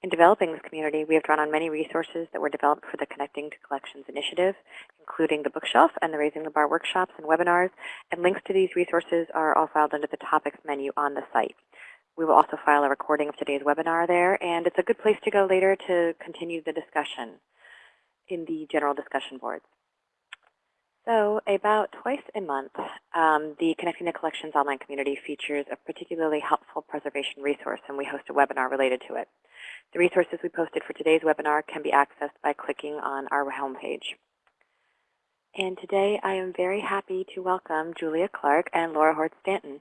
In developing this community, we have drawn on many resources that were developed for the Connecting to Collections initiative, including the bookshelf and the Raising the Bar workshops and webinars, and links to these resources are all filed under the topics menu on the site. We will also file a recording of today's webinar there, and it's a good place to go later to continue the discussion in the general discussion boards. So about twice a month, um, the Connecting to Collections online community features a particularly helpful preservation resource, and we host a webinar related to it. The resources we posted for today's webinar can be accessed by clicking on our homepage. And today I am very happy to welcome Julia Clark and Laura Hortz Stanton.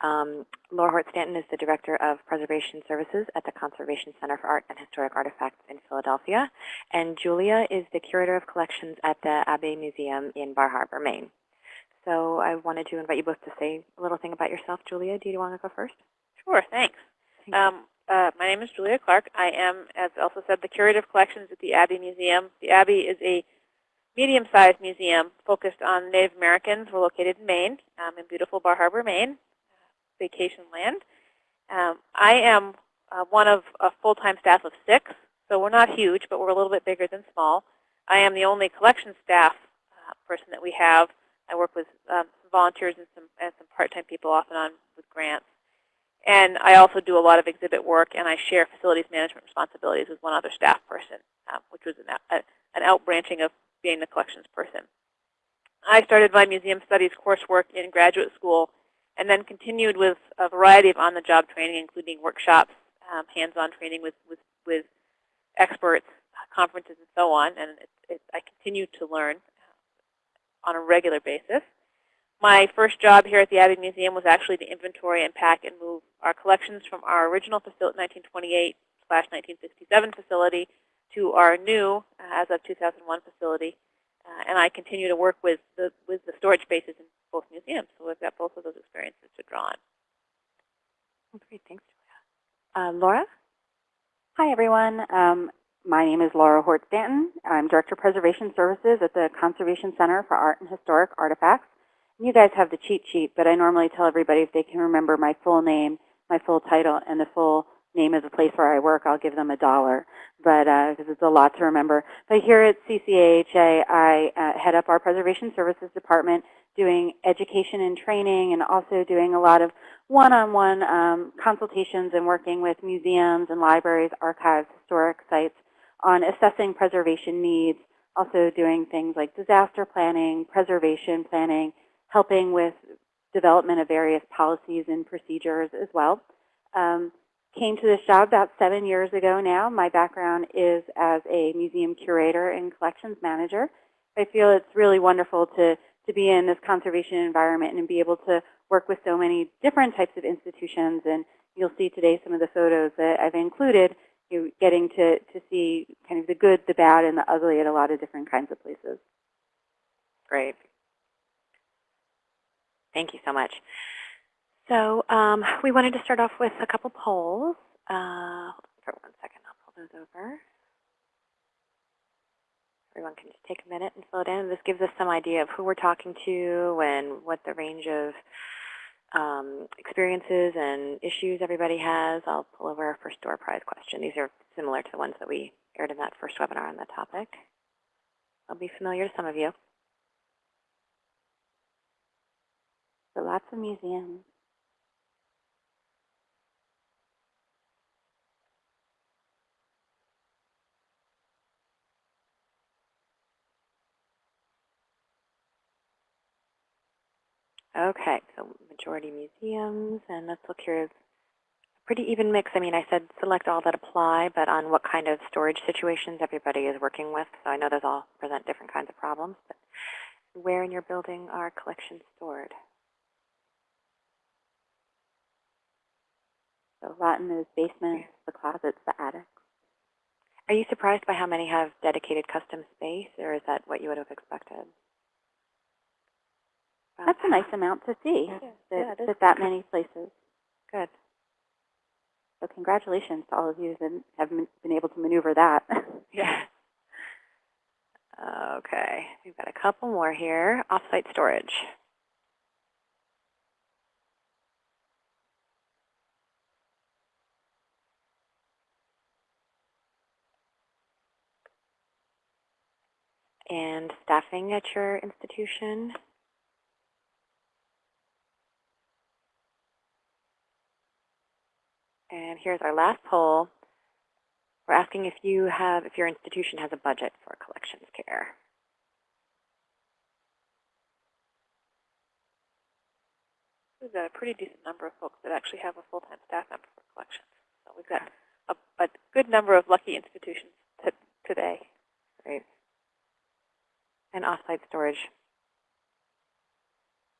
Um, Laura Hortz Stanton is the Director of Preservation Services at the Conservation Center for Art and Historic Artifacts in Philadelphia. And Julia is the Curator of Collections at the Abbe Museum in Bar Harbor, Maine. So I wanted to invite you both to say a little thing about yourself. Julia, do you want to go first? Sure, thanks. Um, uh, my name is Julia Clark. I am, as Elsa said, the Curator of Collections at the Abbe Museum. The Abbe is a medium-sized museum focused on Native Americans. We're located in Maine, um, in beautiful Bar Harbor, Maine, vacation land. Um, I am uh, one of a full-time staff of six, so we're not huge, but we're a little bit bigger than small. I am the only collection staff uh, person that we have. I work with um, some volunteers and some, and some part-time people off and on with grants. And I also do a lot of exhibit work, and I share facilities management responsibilities with one other staff person, um, which was an, a, an outbranching of being the collections person. I started my museum studies coursework in graduate school and then continued with a variety of on-the-job training, including workshops, um, hands-on training with, with, with experts, conferences, and so on. And it, it, I continue to learn on a regular basis. My first job here at the Abbe Museum was actually to inventory and pack and move our collections from our original facility, 1928 slash 1967 facility to our new, uh, as of 2001 facility. Uh, and I continue to work with the, with the storage spaces both museums. So we've got both of those experiences to draw on. Great, thanks, Julia. Uh, Laura? Hi, everyone. Um, my name is Laura Hortz Stanton. I'm Director of Preservation Services at the Conservation Center for Art and Historic Artifacts. You guys have the cheat sheet, but I normally tell everybody if they can remember my full name, my full title, and the full name of the place where I work, I'll give them a dollar. But because uh, it's a lot to remember. But here at CCAHA, I uh, head up our Preservation Services Department, doing education and training, and also doing a lot of one-on-one -on -one, um, consultations and working with museums and libraries, archives, historic sites on assessing preservation needs, also doing things like disaster planning, preservation planning, helping with development of various policies and procedures as well. Um, came to this job about seven years ago now. My background is as a museum curator and collections manager. I feel it's really wonderful to, to be in this conservation environment and be able to work with so many different types of institutions. And you'll see today some of the photos that I've included, you getting to, to see kind of the good, the bad, and the ugly at a lot of different kinds of places. Great. Thank you so much. So um, we wanted to start off with a couple polls. Uh, for one second, I'll pull those over. Everyone can just take a minute and fill it in. This gives us some idea of who we're talking to and what the range of um, experiences and issues everybody has. I'll pull over our first door prize question. These are similar to the ones that we aired in that first webinar on the topic. They'll be familiar to some of you. So lots of museums. Okay, so majority museums, and let's look here. A pretty even mix. I mean, I said select all that apply, but on what kind of storage situations everybody is working with. So I know those all present different kinds of problems. But where in your building are collections stored? So a lot in those basements, the closets, the attics. Are you surprised by how many have dedicated custom space, or is that what you would have expected? That's a nice amount to see yeah. that, yeah, that, that many places. Good. So congratulations to all of you that have been able to maneuver that. yeah. Okay, we've got a couple more here. Offsite storage. And staffing at your institution. And here's our last poll. We're asking if you have, if your institution has a budget for collections care. We've got a pretty decent number of folks that actually have a full-time staff member for collections. So we've got a, a good number of lucky institutions to, today. Great. And offsite storage.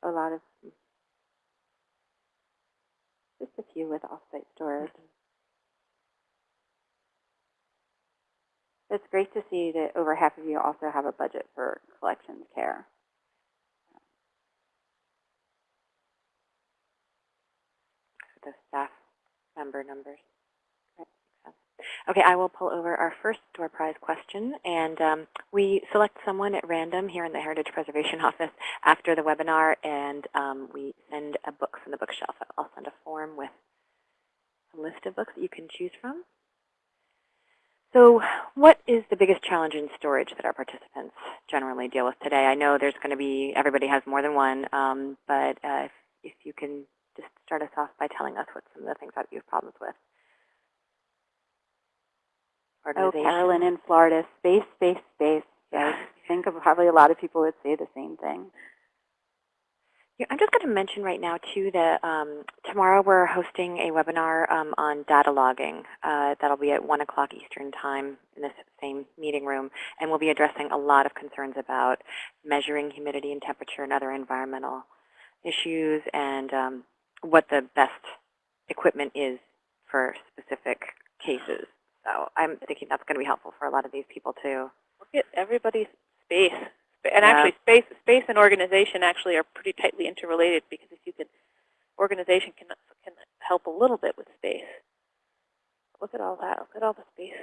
A lot of, just a few with off-site storage. Mm-hmm. It's great to see that over half of you also have a budget for collections care. the staff member numbers. Okay, I will pull over our first door prize question, and um, we select someone at random here in the Heritage Preservation Office after the webinar, and um, we send a book from the bookshelf. I'll send a form with a list of books that you can choose from. So what is the biggest challenge in storage that our participants generally deal with today? I know there's going to be, everybody has more than one, um, but uh, if, if you can just start us off by telling us what some of the things that you have problems with. Oh, Carolyn in Florida, space, space, space. I think of probably a lot of people would say the same thing. Yeah, I'm just going to mention right now, too, that um, tomorrow we're hosting a webinar um, on data logging. Uh, that'll be at 1 o'clock Eastern Time in this same meeting room, and we'll be addressing a lot of concerns about measuring humidity and temperature and other environmental issues and um, what the best equipment is for specific cases. So I'm thinking that's going to be helpful for a lot of these people, too. Look at everybody's space. And Yeah. actually, space, space and organization actually are pretty tightly interrelated because if you can, organization can can help a little bit with space. Look at all that. Look at all the space.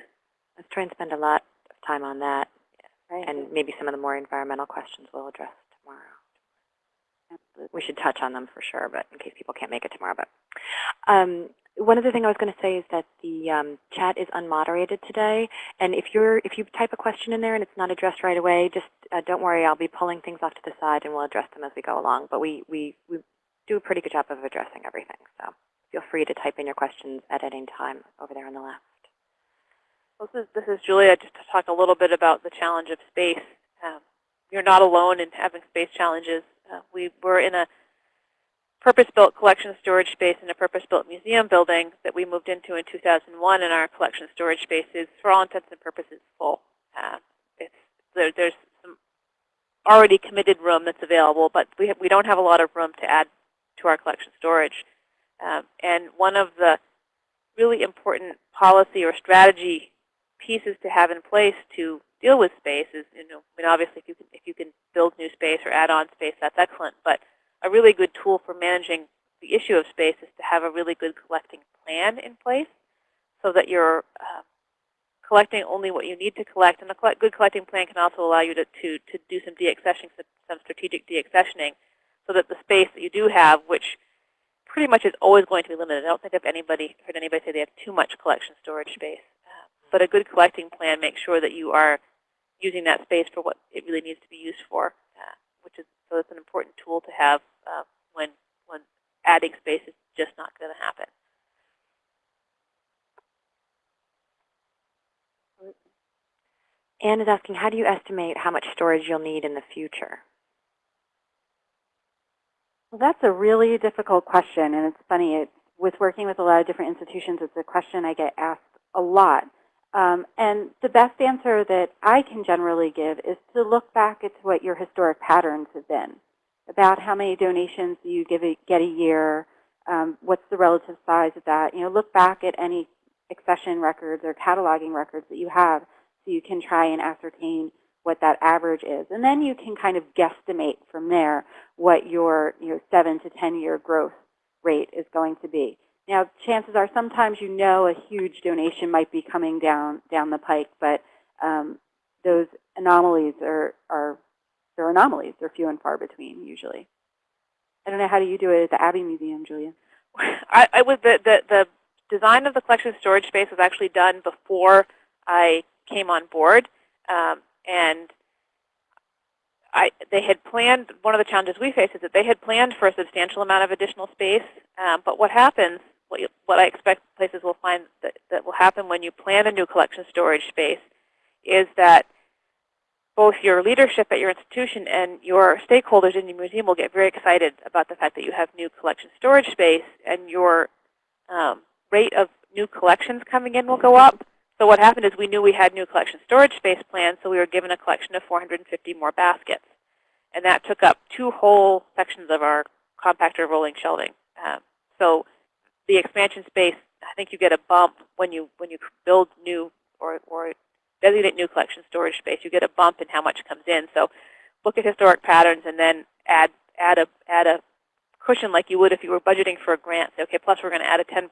Let's try and spend a lot of time on that, Right? and maybe some of the more environmental questions we'll address tomorrow. Absolutely. we should touch on them for sure, but in case people can't make it tomorrow. But um, one other thing I was going to say is that the um, chat is unmoderated today, and if you're if you type a question in there and it's not addressed right away, just uh, don't worry. I'll be pulling things off to the side and we'll address them as we go along. But we we we do a pretty good job of addressing everything, so feel free to type in your questions at any time over there on the left. Well, this is, this is Julia just to talk a little bit about the challenge of space. Um, you're not alone in having space challenges. Uh, we were in a purpose-built collection storage space in a purpose-built museum building that we moved into in 2001, and our collection storage space is, for all intents and purposes, full. Uh, there, there's some already committed room that's available, but we, have, we don't have a lot of room to add to our collection storage. Um, and one of the really important policy or strategy pieces to have in place to deal with space is, you know, I mean, obviously if you can, if you can build new space or add on space, that's excellent. But a really good tool for managing the issue of space is to have a really good collecting plan in place so that you're uh, collecting only what you need to collect. And a good collecting plan can also allow you to, to, to do some deaccessioning, some, strategic deaccessioning, so that the space that you do have, which pretty much is always going to be limited. I don't think I've anybody heard anybody say they have too much collection storage space. Uh, but a good collecting plan makes sure that you are using that space for what it really needs to be used for, uh, which is so it's an important tool to have uh, when when adding space is just not going to happen. Anne is asking, how do you estimate how much storage you'll need in the future? Well, that's a really difficult question, and it's funny. It's, with working with a lot of different institutions, it's a question I get asked a lot. Um, and the best answer that I can generally give is to look back at what your historic patterns have been, about how many donations you give a, get a year, um, what's the relative size of that. You know, look back at any accession records or cataloging records that you have so you can try and ascertain what that average is. And then you can kind of guesstimate from there what your you know, 7 to 10 year growth rate is going to be. Now, chances are sometimes you know a huge donation might be coming down down the pike, but um, those anomalies are, are they're anomalies. They're few and far between usually. I don't know how do you do it at the Abbe Museum, Julia? I, I was the, the the design of the collection storage space was actually done before I came on board, um, and I, they had planned, one of the challenges we face is that they had planned for a substantial amount of additional space, um, but what happens, what, you, what I expect places will find that, that will happen when you plan a new collection storage space is that both your leadership at your institution and your stakeholders in your museum will get very excited about the fact that you have new collection storage space and your um, rate of new collections coming in will go up. So what happened is we knew we had new collection storage space planned, so we were given a collection of 450 more baskets. And that took up two whole sections of our compactor rolling shelving. Um, so the expansion space, I think you get a bump when you when you build new or, or designate new collection storage space. You get a bump in how much comes in. So look at historic patterns and then add add a add a cushion like you would if you were budgeting for a grant. Say, okay, plus we're going to add a 10%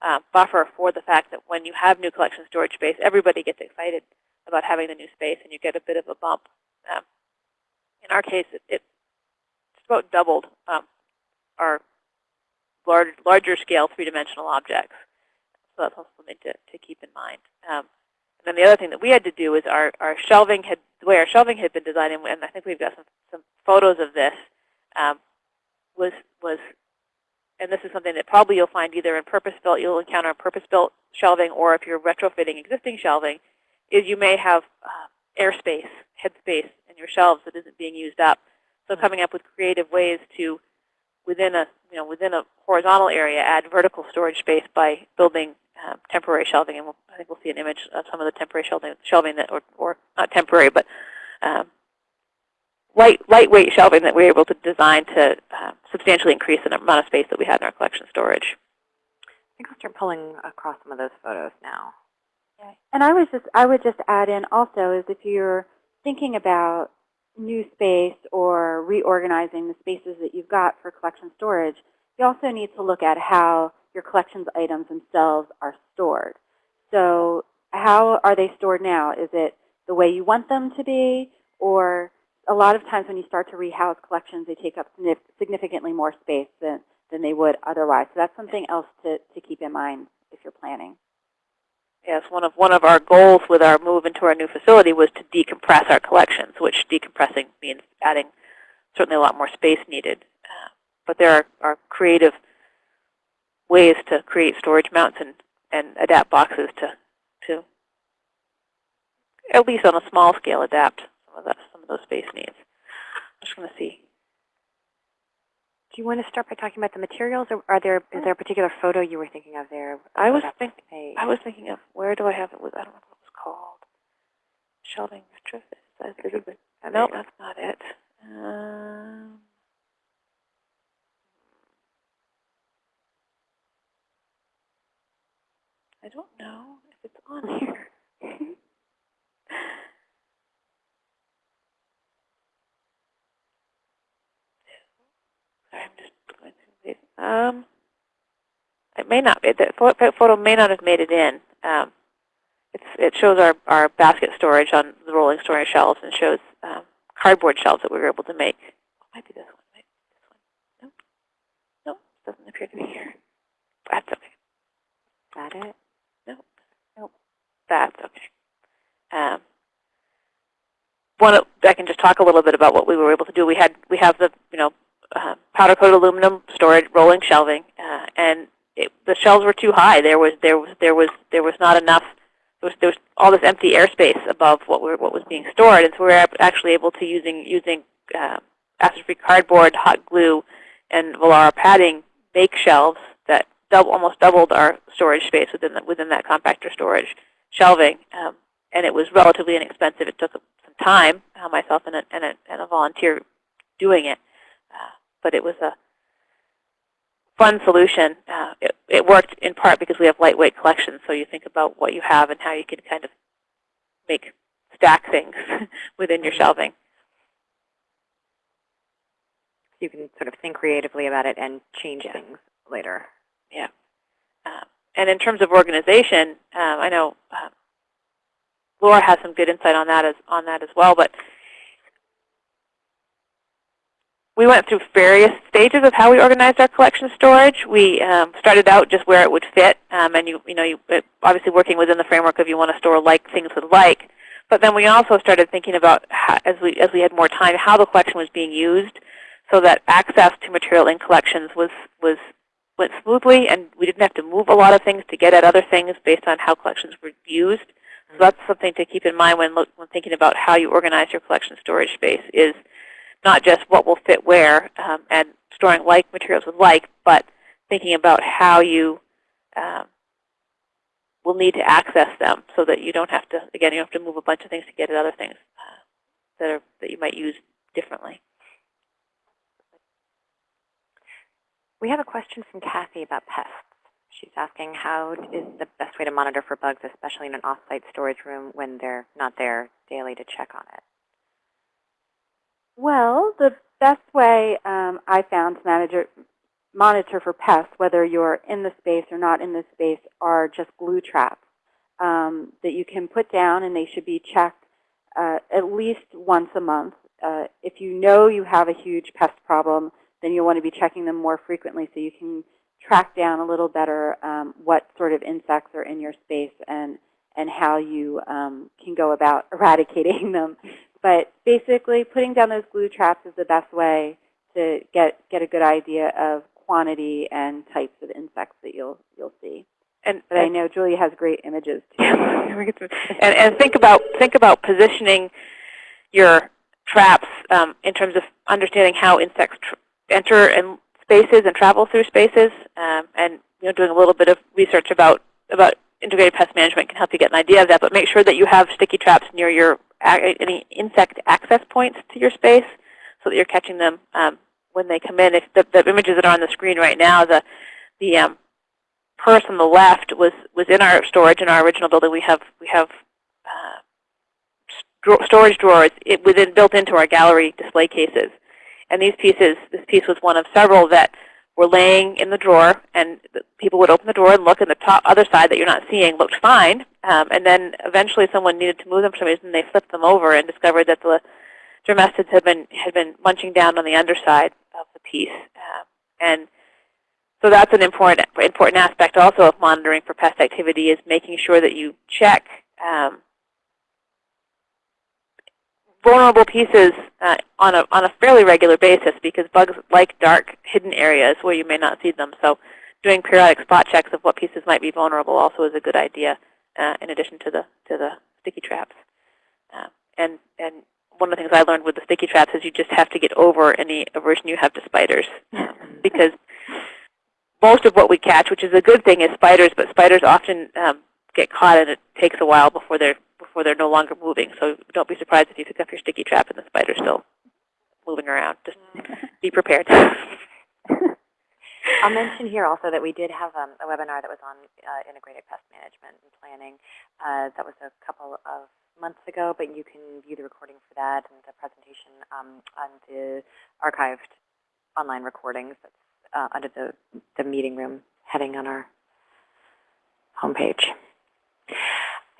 uh, buffer for the fact that when you have new collection storage space, everybody gets excited about having the new space, and you get a bit of a bump. Um, in our case, it, it it's about doubled um, our large, larger scale three-dimensional objects. So that's also something to, to keep in mind. Um, and then the other thing that we had to do is our, our shelving had, the way our shelving had been designed, and I think we've got some, some photos of this, um, was, was, and this is something that probably you'll find either in purpose-built, you'll encounter purpose-built shelving, or if you're retrofitting existing shelving, is you may have uh, airspace, headspace in your shelves that isn't being used up. So coming up with creative ways to, within a, you know, within a horizontal area, add vertical storage space by building um, temporary shelving, and we'll, I think we'll see an image of some of the temporary shelving, shelving that, or, or not temporary, but um, light, lightweight shelving that we were able to design to uh, substantially increase the amount of space that we had in our collection storage. I think I'll start pulling across some of those photos now. And I was just I would just add in also is if you're thinking about new space or reorganizing the spaces that you've got for collection storage, you also need to look at how your collections items themselves are stored. So how are they stored now? Is it the way you want them to be? Or a lot of times when you start to rehouse collections, they take up significantly more space than, than they would otherwise. So that's something else to, to keep in mind if you're planning. Yes, one of one of our goals with our move into our new facility was to decompress our collections, which decompressing means adding certainly a lot more space needed. Uh, but there are, are creative ways to create storage mounts and, and adapt boxes to, to at least on a small scale adapt some of that some of those space needs. I'm just going to see. Do you want to start by talking about the materials, or are there is there a particular photo you were thinking of there? I was thinking. I was thinking of where do I have it? With I don't know what it was called. Shelving retrofit. Is that- Oh, there No, you go. that's not it. Um, I don't know if it's on here. Sorry, I'm just going through these. Um, it may not. It, the pho- that photo may not have made it in. Um, it's, it shows our, our basket storage on the rolling storage shelves and shows um, cardboard shelves that we were able to make. Oh, might be this one. Might be this one. Nope. Nope. Doesn't appear to be here. That's okay. Is that it? Nope. Nope. That's okay. Um, one, I can just talk a little bit about what we were able to do. We had we have the you know uh, powder coated aluminum storage rolling shelving, the shelves were too high. There was there was there was there was not enough. There was there was all this empty airspace above what were what was being stored, and so we were actually able to using using uh, acid-free cardboard, hot glue, and Volara padding bake shelves that double, almost doubled our storage space within the, within that compactor storage shelving, um, and it was relatively inexpensive. It took some time, uh, myself and a, and, a, and a volunteer doing it, uh, but it was a fun solution. Uh, it, it worked in part because we have lightweight collections, so you think about what you have and how you can kind of make stack things within your shelving. You can sort of think creatively about it and change Yeah. things later. Yeah. Um, and in terms of organization, um, I know um, Laura has some good insight on that as on that as well. But we went through various stages of how we organized our collection storage. We um, started out just where it would fit, um, and you you know you uh, obviously working within the framework of you want to store like things with like. But then we also started thinking about, how, as, we, as we had more time, how the collection was being used so that access to material in collections was, was went smoothly and we didn't have to move a lot of things to get at other things based on how collections were used. So that's something to keep in mind when, look, when thinking about how you organize your collection storage space is not just what will fit where um, and storing like materials with like, but thinking about how you um, will need to access them so that you don't have to, again, you don't have to move a bunch of things to get at other things uh, that, are, that you might use differently. We have a question from Kathy about pests. She's asking how is the best way to monitor for bugs, especially in an off-site storage room when they're not there daily to check on it. Well, the best way um, I found to manager, monitor for pests, whether you're in the space or not in the space, are just glue traps um, that you can put down, and they should be checked uh, at least once a month. Uh, if you know you have a huge pest problem, then you'll want to be checking them more frequently so you can track down a little better um, what sort of insects are in your space and, and how you um, can go about eradicating them. But basically, putting down those glue traps is the best way to get, get a good idea of quantity and types of insects that you'll, you'll see. And, but I know Julia has great images too. and, and think about think about positioning your traps um, in terms of understanding how insects enter and spaces and travel through spaces, um, and you know, doing a little bit of research about about integrated pest management can help you get an idea of that. But make sure that you have sticky traps near your any insect access points to your space, so that you're catching them um, when they come in. If the, the, images that are on the screen right now, the the um, purse on the left was was in our storage in our original building. We have we have uh, storage drawers it, within built into our gallery display cases. And these pieces, this piece was one of several that were laying in the drawer, and people would open the drawer and look, and the top other side that you're not seeing looked fine. Um, and then eventually someone needed to move them for some reason. They flipped them over and discovered that the dermestids had been had been munching down on the underside of the piece. Um, and so that's an important important aspect also of monitoring for pest activity is making sure that you check um, vulnerable pieces uh, on, a, on a fairly regular basis because bugs like dark hidden areas where you may not see them. So doing periodic spot checks of what pieces might be vulnerable also is a good idea uh, in addition to the, to the sticky traps. Uh, and, and one of the things I learned with the sticky traps is you just have to get over any aversion you have to spiders because most of what we catch, which is a good thing, is spiders, but spiders often um, get caught and it takes a while before they're before they're no longer moving. So don't be surprised if you pick up your sticky trap and the spider's still moving around. Just be prepared. I'll mention here also that we did have um, a webinar that was on uh, integrated pest management and planning. Uh, that was a couple of months ago, but you can view the recording for that and the presentation um, on the archived online recordings that's uh, under the, the meeting room heading on our homepage.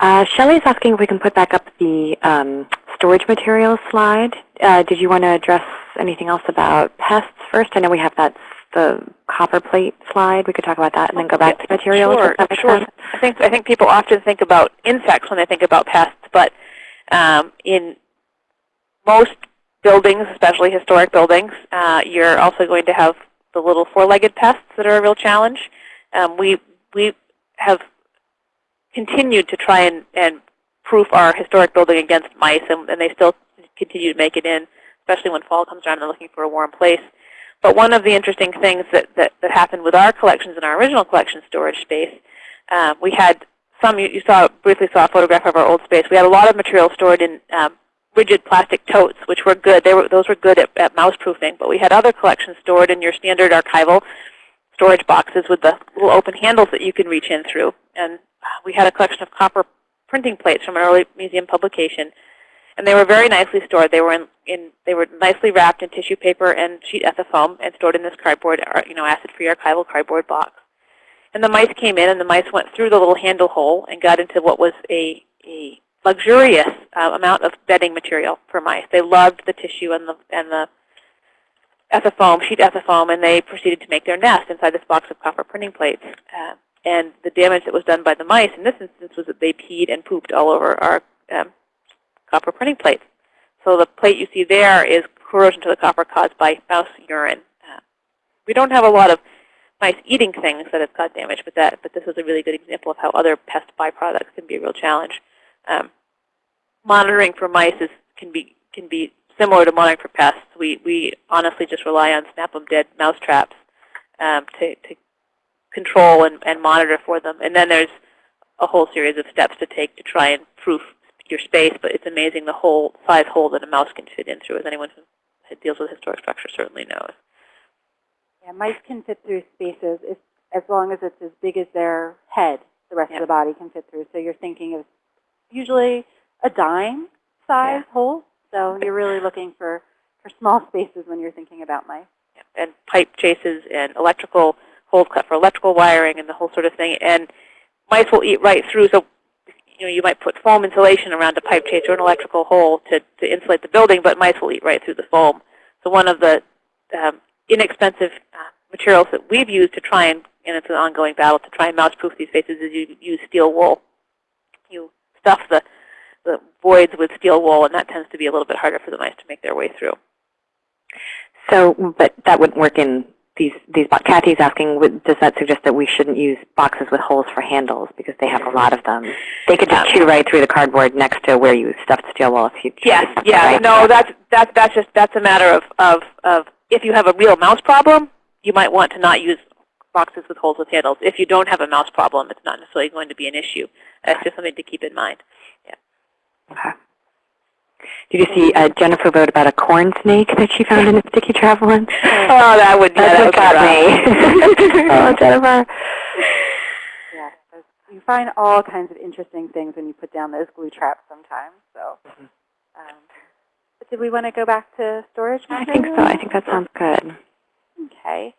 Uh, Shelly is asking if we can put back up the um, storage materials slide. Uh, did you want to address anything else about pests first? I know we have that the copper plate slide. We could talk about that and then go back to materials. Sure, sure. Sense. I think I think people often think about insects when they think about pests, but um, in most buildings, especially historic buildings, uh, you're also going to have the little four-legged pests that are a real challenge. Um, we we have continued to try and, and proof our historic building against mice, and, and they still continue to make it in, especially when fall comes around and they're looking for a warm place. But one of the interesting things that, that, that happened with our collections in our original collection storage space, um, we had some, you, you, saw briefly saw a photograph of our old space. We had a lot of material stored in um, rigid plastic totes, which were good. They were, those were good at, at mouse proofing. But we had other collections stored in your standard archival storage boxes with the little open handles that you can reach in through. And we had a collection of copper printing plates from an early museum publication. And they were very nicely stored. They were in, in they were nicely wrapped in tissue paper and sheet ethafoam and stored in this cardboard, uh, you know, acid-free archival cardboard box. And the mice came in, and the mice went through the little handle hole and got into what was a, a luxurious uh, amount of bedding material for mice. They loved the tissue and the and the ethafoam, sheet ethafoam, and they proceeded to make their nest inside this box of copper printing plates. Uh, and the damage that was done by the mice in this instance was that they peed and pooped all over our um, copper printing plates. So the plate you see there is corrosion to the copper caused by mouse urine. Uh, we don't have a lot of mice eating things that have caused damage, but that but this is a really good example of how other pest byproducts can be a real challenge. Um, monitoring for mice is, can be can be similar to monitoring for pests. We we honestly just rely on snap 'em dead mouse traps um, to to control and, and monitor for them. And then there's a whole series of steps to take to try and proof your space. But it's amazing the whole size hole that a mouse can fit in through, as anyone who deals with historic structure certainly knows. Yeah, mice can fit through spaces if, as long as it's as big as their head. The rest Yeah. of the body can fit through. So you're thinking of usually a dime size hole. So you're really looking for, for small spaces when you're thinking about mice. and pipe chases and electrical holes cut for electrical wiring and the whole sort of thing. And mice will eat right through. So you know, you might put foam insulation around a pipe chase or an electrical hole to, to insulate the building, but mice will eat right through the foam. So one of the um, inexpensive uh, materials that we've used to try and, and it's an ongoing battle, to try and mouse-proof these spaces is you use steel wool. You stuff the, the voids with steel wool, and that tends to be a little bit harder for the mice to make their way through. So, but that wouldn't work in these, these, Kathy's asking, does that suggest that we shouldn't use boxes with holes for handles because they have a lot of them? They could just um, chew right through the cardboard next to where you stuffed steel wool if you Yes, yeah, right? no, that's that's that's just that's a matter of of of if you have a real mouse problem, you might want to not use boxes with holes with handles. If you don't have a mouse problem, it's not necessarily going to be an issue. That's just something to keep in mind. Yeah. Okay. Did you see uh, Jennifer wrote about a corn snake that she found in a sticky travel once? Oh, that would yeah, That's that what got me. oh, Jennifer. Yeah, you find all kinds of interesting things when you put down those glue traps sometimes. So, um, but did we want to go back to storage? I think so. I think that sounds good. Okay.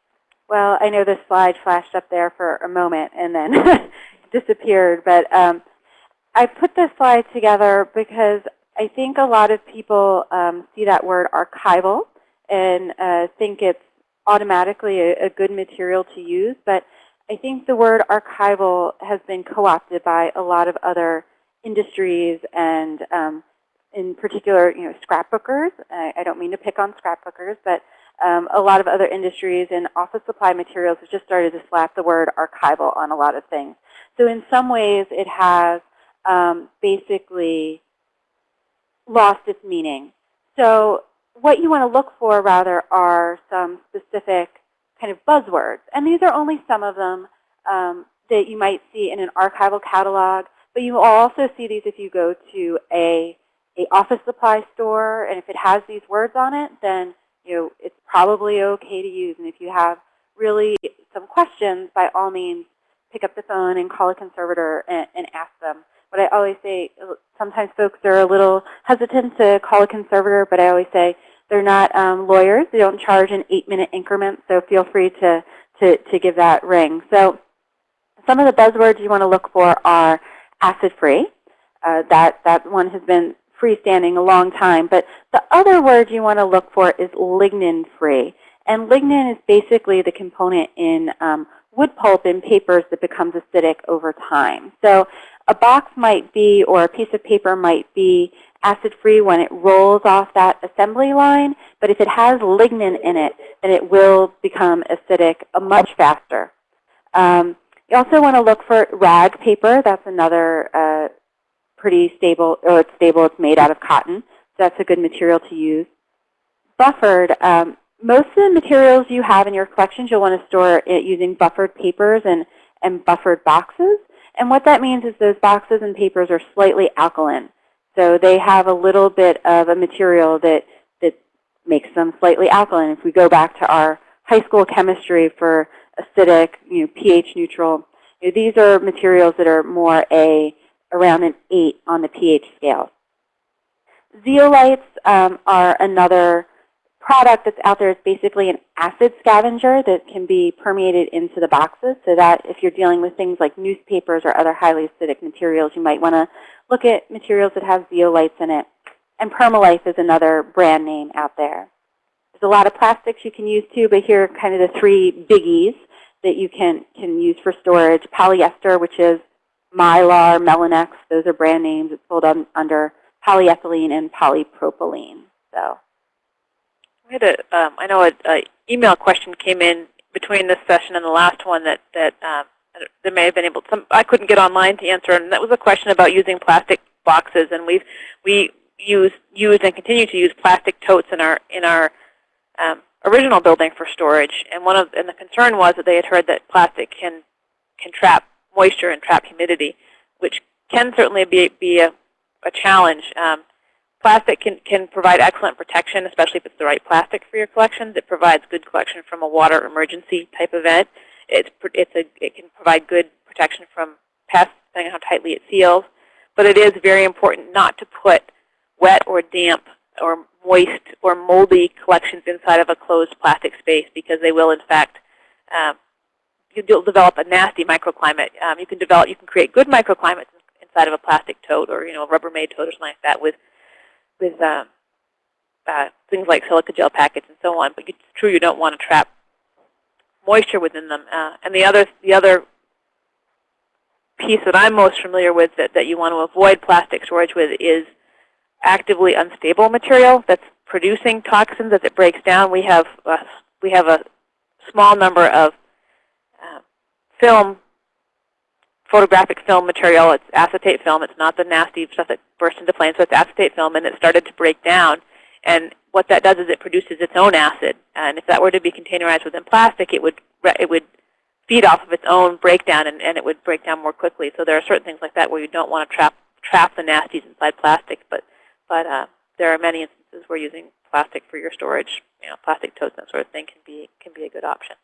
Well, I know this slide flashed up there for a moment and then disappeared, but um, I put this slide together because I think a lot of people um, see that word archival and uh, think it's automatically a, a good material to use, but I think the word archival has been co-opted by a lot of other industries and um, in particular, you know, scrapbookers. I, I don't mean to pick on scrapbookers, but um, a lot of other industries and office supply materials have just started to slap the word archival on a lot of things. So in some ways, it has um, basically lost its meaning. So what you want to look for, rather, are some specific kind of buzzwords. And these are only some of them um, that you might see in an archival catalog. But you will also see these if you go to a, a office supply store. And if it has these words on it, then you know, it's probably okay to use. And if you have really some questions, by all means, pick up the phone and call a conservator and, and ask them. But I always say, sometimes folks are a little hesitant to call a conservator, but I always say they're not um, lawyers. They don't charge in eight-minute increments, so feel free to, to, to give that ring. So some of the buzzwords you want to look for are acid-free. Uh, that, that one has been freestanding a long time. But the other word you want to look for is lignin-free. And lignin is basically the component in um, wood pulp in papers that becomes acidic over time. So a box might be, or a piece of paper might be acid-free when it rolls off that assembly line, but if it has lignin in it, then it will become acidic much faster. Um, you also want to look for rag paper. That's another uh, pretty stable, or it's stable, it's made out of cotton. So that's a good material to use. Buffered, um, most of the materials you have in your collections, you'll want to store it using buffered papers and, and buffered boxes. And what that means is those boxes and papers are slightly alkaline. So they have a little bit of a material that, that makes them slightly alkaline. If we go back to our high school chemistry for acidic, you know, pH neutral, you know, these are materials that are more a around an 8 on the pH scale. Zeolites um, are another product that's out there is basically an acid scavenger that can be permeated into the boxes so that if you're dealing with things like newspapers or other highly acidic materials, you might want to look at materials that have zeolites in it. And Permalife is another brand name out there. There's a lot of plastics you can use too, but here are kind of the three biggies that you can, can use for storage. Polyester, which is Mylar, Melinex, those are brand names. It's sold on, under polyethylene and polypropylene. So We had a, um, I know a, a email question came in between this session and the last one that that um, may have been able. Some I couldn't get online to answer, and that was a question about using plastic boxes. And we've we use used and continue to use plastic totes in our in our um, original building for storage. And one of and the concern was that they had heard that plastic can can trap moisture and trap humidity, which can certainly be be a, a challenge. Um, Plastic can, can provide excellent protection, especially if it's the right plastic for your collections. It provides good collection from a water emergency type event. It's, it's a, it can provide good protection from pests, depending on how tightly it seals. But it is very important not to put wet or damp or moist or moldy collections inside of a closed plastic space because they will, in fact, um, you'll develop a nasty microclimate. Um, you can develop, you can create good microclimates inside of a plastic tote or you know a Rubbermaid tote or something like that with with uh, uh, things like silica gel packets and so on. But it's true you don't want to trap moisture within them. Uh, and the other the other piece that I'm most familiar with that, that you want to avoid plastic storage with is actively unstable material that's producing toxins as it breaks down. We have a, we have a small number of uh, film photographic film material. It's acetate film. It's not the nasty stuff that bursts into flames. So it's acetate film, and it started to break down. And what that does is it produces its own acid. And if that were to be containerized within plastic, it would it would feed off of its own breakdown, and, and it would break down more quickly. So there are certain things like that where you don't want to trap trap the nasties inside plastic. But but uh, there are many instances where using plastic for your storage, you know, plastic totes, that sort of thing, can be can be a good option.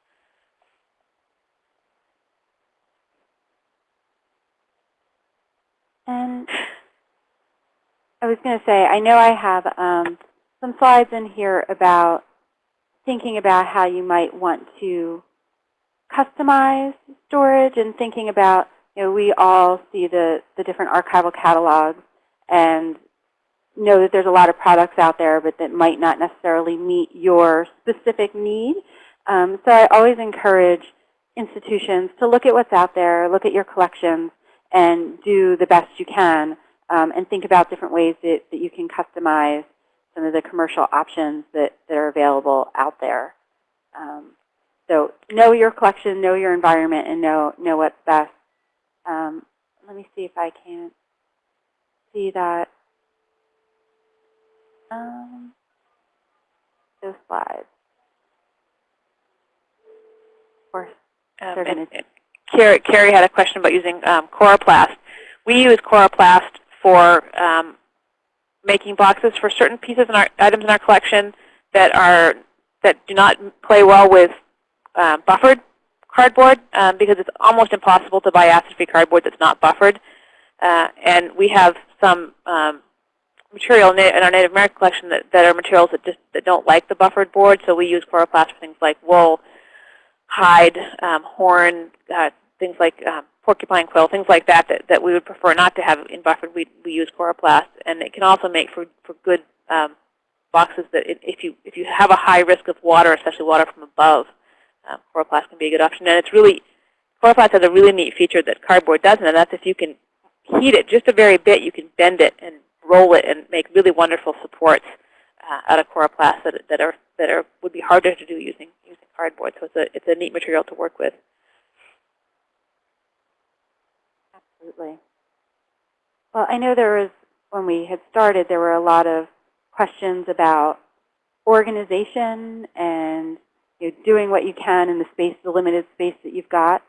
And I was going to say, I know I have um, some slides in here about thinking about how you might want to customize storage and thinking about, you know, we all see the, the different archival catalogs and know that there's a lot of products out there, but that might not necessarily meet your specific need. Um, so I always encourage institutions to look at what's out there, look at your collections, and do the best you can um, and think about different ways that, that you can customize some of the commercial options that, that are available out there. Um, so know your collection, know your environment, and know, know what's best. Um, let me see if I can see that. Um, those slides. Of course, Um, They're and, gonna- and Carrie, Carrie had a question about using um, Coroplast. We use Coroplast for um, making boxes for certain pieces our items in our collection that are that do not play well with uh, buffered cardboard um, because it's almost impossible to buy acid-free cardboard that's not buffered. Uh, and we have some um, material in our Native American collection that, that are materials that just that don't like the buffered board. So we use Coroplast for things like wool, hide, um, horn, uh, things like um, porcupine quill, things like that, that that we would prefer not to have in buffered. We, we use Coroplast, and it can also make for, for good um, boxes that it, if you if you have a high risk of water, especially water from above, um, Coroplast can be a good option. And it's really Coroplast has a really neat feature that cardboard doesn't, and that's if you can heat it just a very bit, you can bend it and roll it and make really wonderful supports uh, out of Coroplast that, that are that are would be harder to do using using cardboard. So it's a it's a neat material to work with. Absolutely. Well, I know there was, when we had started, there were a lot of questions about organization and you know, doing what you can in the space, the limited space that you've got.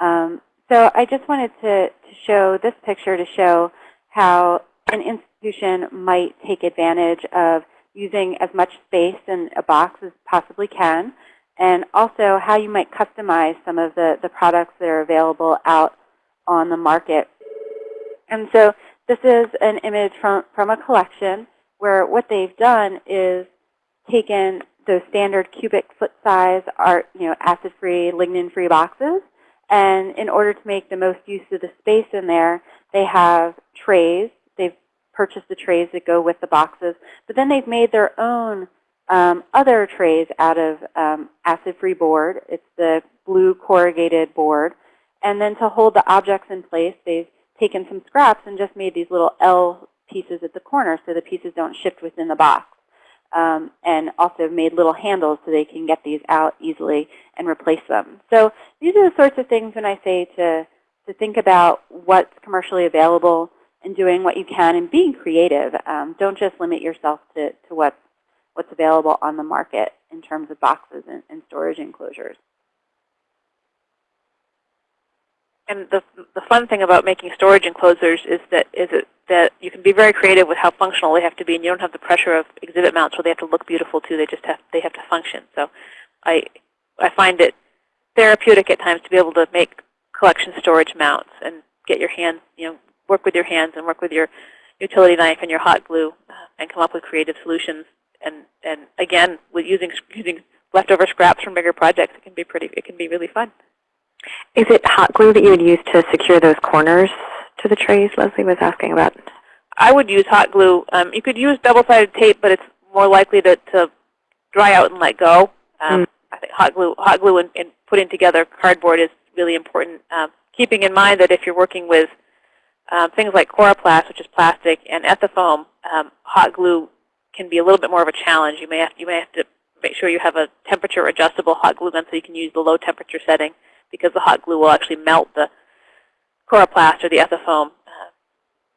Um, so I just wanted to, to show this picture to show how an institution might take advantage of using as much space in a box as possibly can, and also how you might customize some of the, the products that are available out on the market. And so this is an image from, from a collection where what they've done is taken those standard cubic foot size art, you know, acid-free, lignin-free boxes. And in order to make the most use of the space in there, they have trays. They've purchased the trays that go with the boxes. But then they've made their own um, other trays out of um, acid-free board. It's the blue corrugated board. And then to hold the objects in place, they've taken some scraps and just made these little L pieces at the corner so the pieces don't shift within the box. Um, and also made little handles so they can get these out easily and replace them. So these are the sorts of things when I say to, to think about what's commercially available and doing what you can and being creative. Um, don't just limit yourself to, to what's, what's available on the market in terms of boxes and, and storage enclosures. And the, the fun thing about making storage enclosures is that is it that you can be very creative with how functional they have to be, and you don't have the pressure of exhibit mounts where they have to look beautiful too. They just have they have to function. So, I I find it therapeutic at times to be able to make collection storage mounts and get your hands, you know, work with your hands and work with your utility knife and your hot glue uh, and come up with creative solutions. And and again, with using using leftover scraps from bigger projects, it can be pretty. It can be really fun. Is it hot glue that you would use to secure those corners to the trays? Leslie was asking about. I would use hot glue. Um, you could use double-sided tape, but it's more likely to, to dry out and let go. Um, Mm. I think hot glue, hot glue, and, and putting together cardboard is really important. Um, keeping in mind that if you're working with um, things like coroplast, which is plastic, and ethafoam, um, hot glue can be a little bit more of a challenge. You may have you may have to make sure you have a temperature adjustable hot glue gun so you can use the low temperature setting because the hot glue will actually melt the coroplast or the ethafoam. Uh,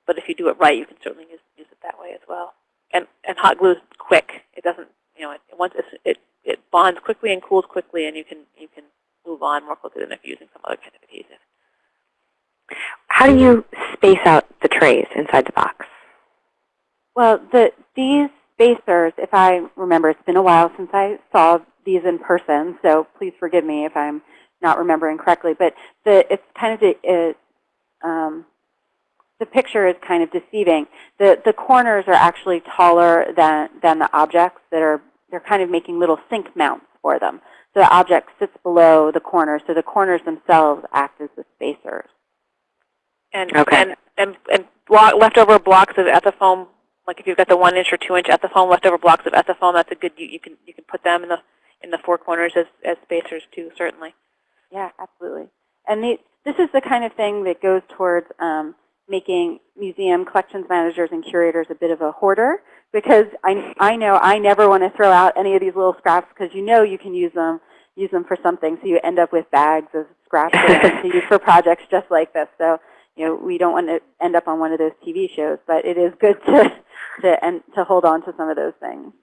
but if you do it right, you can certainly use, use it that way as well. And and hot glue is quick. It doesn't you know it once it's, it it bonds quickly and cools quickly, and you can you can move on more quickly than if you're using some other kind of adhesive. How do you space out the trays inside the box? Well, the, these spacers, if I remember, it's been a while since I saw these in person, so please forgive me if I'm not remembering correctly. But the, it's kind of the, it, um, the picture is kind of deceiving. The, the corners are actually taller than, than the objects that are, they're kind of making little sink mounts for them. So the object sits below the corners, so the corners themselves act as the spacers. And Okay. and and, and block, leftover blocks of ethafoam, like if you've got the one inch or two inch ethafoam, leftover blocks of ethafoam, that's a good. You, you can you can put them in the in the four corners as as spacers too, certainly. Yeah, absolutely. And the, this is the kind of thing that goes towards um, making museum collections managers and curators a bit of a hoarder because I, I know I never want to throw out any of these little scraps because you know you can use them use them for something. So you end up with bags of scraps to use for projects just like this. So you know we don't want to end up on one of those TV shows, but it is good to to and to hold on to some of those things.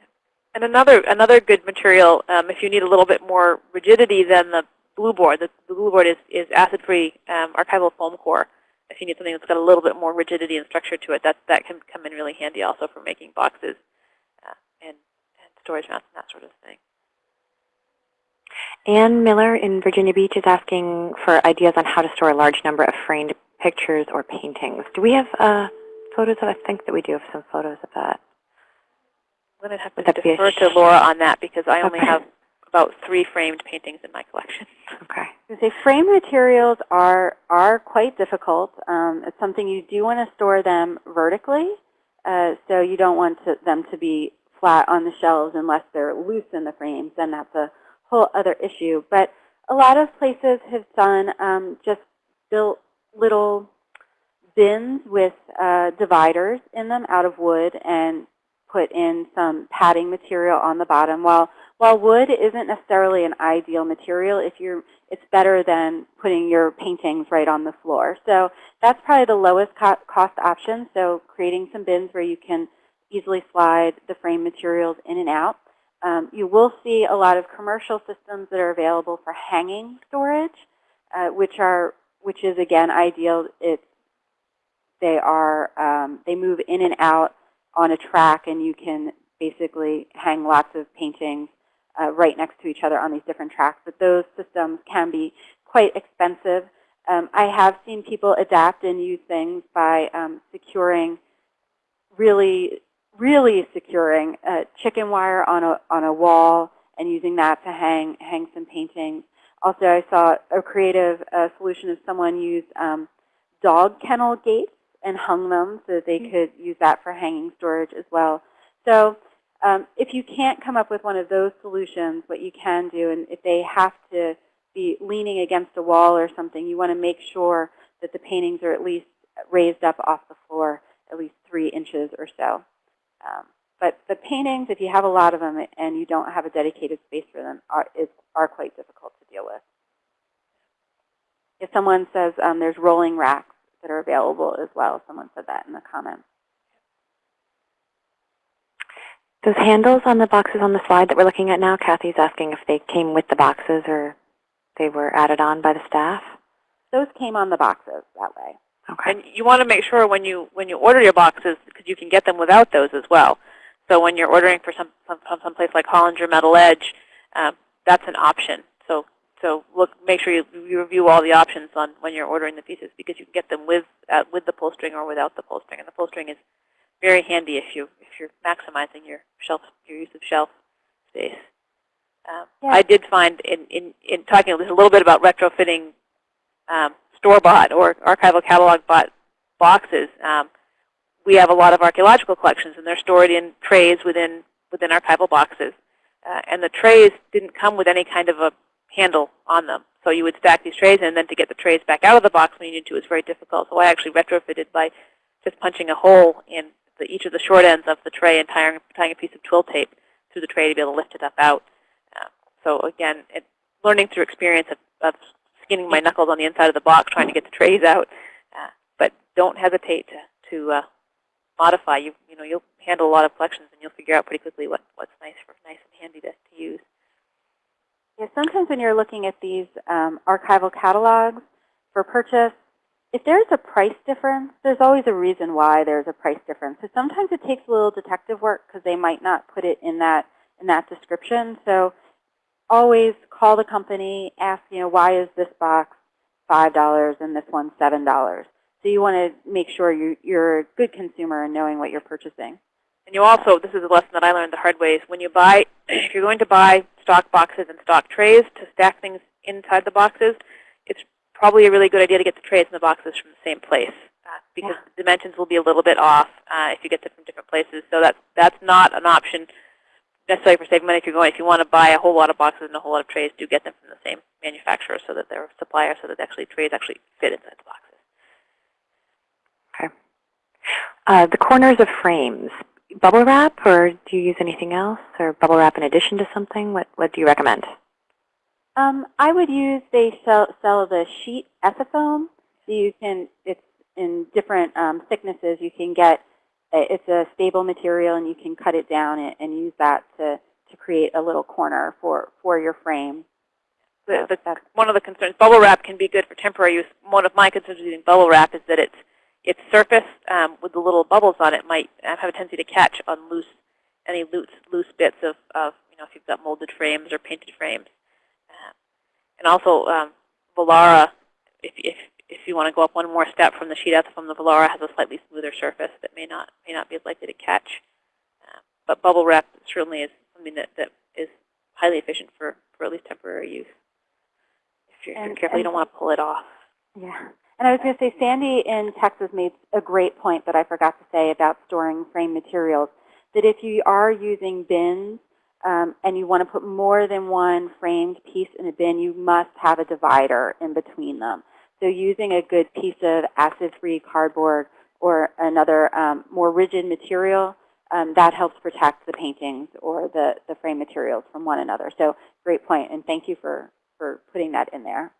And another another good material, um, if you need a little bit more rigidity than the blue board, the, the blue board is, is acid-free um, archival foam core. If you need something that's got a little bit more rigidity and structure to it, that that can come in really handy also for making boxes uh, and, and storage mounts and that sort of thing. Ann Miller in Virginia Beach is asking for ideas on how to store a large number of framed pictures or paintings. Do we have uh, photos of? I think that we do have some photos of that. I'm going to have to defer to Laura on that because I only Okay. have about three framed paintings in my collection. Okay. Say frame materials are are quite difficult. Um, it's something you do want to store them vertically, uh, so you don't want to, them to be flat on the shelves unless they're loose in the frames. Then that's a whole other issue. But a lot of places have done um, just built little bins with uh, dividers in them out of wood and put in some padding material on the bottom. While while wood isn't necessarily an ideal material, if you're it's better than putting your paintings right on the floor. So that's probably the lowest co cost option. So creating some bins where you can easily slide the frame materials in and out. Um, you will see a lot of commercial systems that are available for hanging storage, uh, which are which is again ideal. It's they are um, they move in and out on a track, and you can basically hang lots of paintings uh, right next to each other on these different tracks. But those systems can be quite expensive. Um, I have seen people adapt and use things by um, securing, really, really securing uh, chicken wire on a on a wall and using that to hang hang some paintings. Also, I saw a creative uh, solution of someone used um, dog kennel gates and hung them so that they could use that for hanging storage as well. So um, if you can't come up with one of those solutions, what you can do, and if they have to be leaning against a wall or something, you want to make sure that the paintings are at least raised up off the floor at least three inches or so. Um, but the paintings, if you have a lot of them and you don't have a dedicated space for them, are, is, are quite difficult to deal with. If someone says um, there's rolling racks that are available as well, someone said that in the comments. Those handles on the boxes on the slide that we're looking at now, Kathy's asking if they came with the boxes or they were added on by the staff. Those came on the boxes that way. Okay. And you want to make sure when you when you order your boxes, because you can get them without those as well. So when you're ordering for some some, some place like Hollinger Metal Edge, um, that's an option. So so look, make sure you, you review all the options on when you're ordering the pieces because you can get them with uh, with the pull string or without the pull string. And the pull string is very handy if you if you're maximizing your shelf your use of shelf space. Um, Yeah. I did find in, in, in talking a little bit about retrofitting um, store-bought or archival catalog bought boxes, um, we have a lot of archaeological collections, and they're stored in trays within within archival boxes. Uh, and the trays didn't come with any kind of a handle on them. So you would stack these trays, and then to get the trays back out of the box when you need to is very difficult. So I actually retrofitted by just punching a hole in the, each of the short ends of the tray and tying, tying a piece of twill tape through the tray to be able to lift it up out. Uh, so again, it, learning through experience of, of skinning my knuckles on the inside of the box trying to get the trays out. Uh, but don't hesitate to, to uh, modify. You, you know, you'll handle a lot of collections and you'll figure out pretty quickly what, what's nice for nice and handy to, to use. Yeah, sometimes when you're looking at these um, archival catalogs for purchase, if there's a price difference, there's always a reason why there's a price difference. So sometimes it takes a little detective work because they might not put it in that in that description. So always call the company, ask, you know, why is this box $5 and this one $7? So you want to make sure you, you're a good consumer and knowing what you're purchasing. And you also, this is a lesson that I learned the hard way, is when you buy, if you're going to buy stock boxes and stock trays to stack things inside the boxes, probably a really good idea to get the trays and the boxes from the same place uh, because Yeah. the dimensions will be a little bit off uh, if you get them from different places. So that's, that's not an option necessarily for saving money if you're going. If you want to buy a whole lot of boxes and a whole lot of trays, do get them from the same manufacturer so that they're supplier so that actually trays actually fit inside the boxes. Uh, the corners of frames, bubble wrap, or do you use anything else, or bubble wrap in addition to something? What What do you recommend? Um, I would use, they sell, sell the sheet ethafoam. So you can, it's in different um, thicknesses. You can get, it's a stable material and you can cut it down and, and use that to, to create a little corner for, for your frame. The, the, one of the concerns, bubble wrap can be good for temporary use. One of my concerns with using bubble wrap is that it's its surface um, with the little bubbles on it might uh, have a tendency to catch on loose any loose loose bits of, of you know if you've got molded frames or painted frames. And also um, if, if if you want to go up one more step from the sheet ethafoam, the Volara has a slightly smoother surface that may not may not be as likely to catch. Uh, but bubble wrap certainly is something that, that is highly efficient for, for at least temporary use. If you're, if you're And- careful, you don't want to pull it off. Yeah. And I was going to say, Sandy in Texas made a great point that I forgot to say about storing frame materials, that if you are using bins um, and you want to put more than one framed piece in a bin, you must have a divider in between them. So using a good piece of acid-free cardboard or another um, more rigid material, um, that helps protect the paintings or the, the frame materials from one another. So great point, and thank you for, for putting that in there.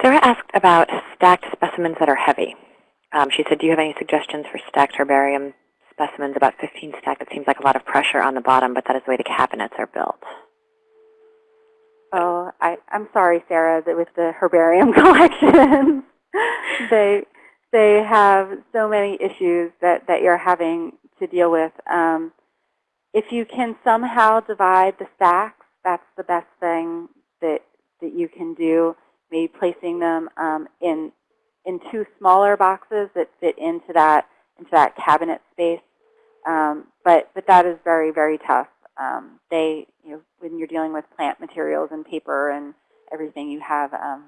Sarah asked about stacked specimens that are heavy. Um, she said, do you have any suggestions for stacked herbarium specimens, about 15 stacked? It seems like a lot of pressure on the bottom, but that is the way the cabinets are built. Oh, I, I'm sorry, Sarah, that with the herbarium collections, they they have so many issues that, that you're having to deal with. Um, if you can somehow divide the stacks, that's the best thing that, that you can do. Maybe placing them um, in in two smaller boxes that fit into that into that cabinet space. Um, but but that is very very tough. Um, they you know when you're dealing with plant materials and paper and everything, you have um,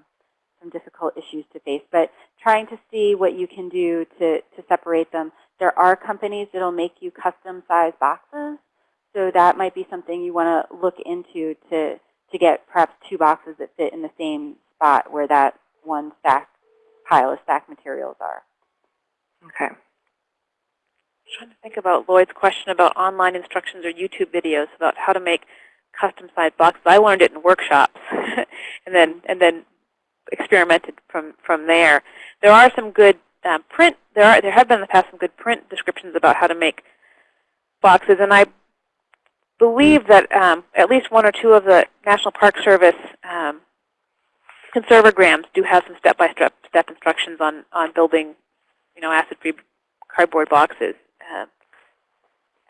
some difficult issues to face. But trying to see what you can do to to separate them. There are companies that'll make you custom size boxes, so that might be something you want to look into to to get perhaps two boxes that fit in the same spot where that one stack pile of stack materials are. Okay. Trying to think about Lloyd's question about online instructions or YouTube videos about how to make custom-sized boxes. I learned it in workshops, and then and then experimented from from there. There are some good um, print. There are there have been in the past some good print descriptions about how to make boxes, and I believe that um, at least one or two of the National Park Service um, Conserve O Grams do have some step-by-step step instructions on on building, you know, acid-free cardboard boxes. Uh,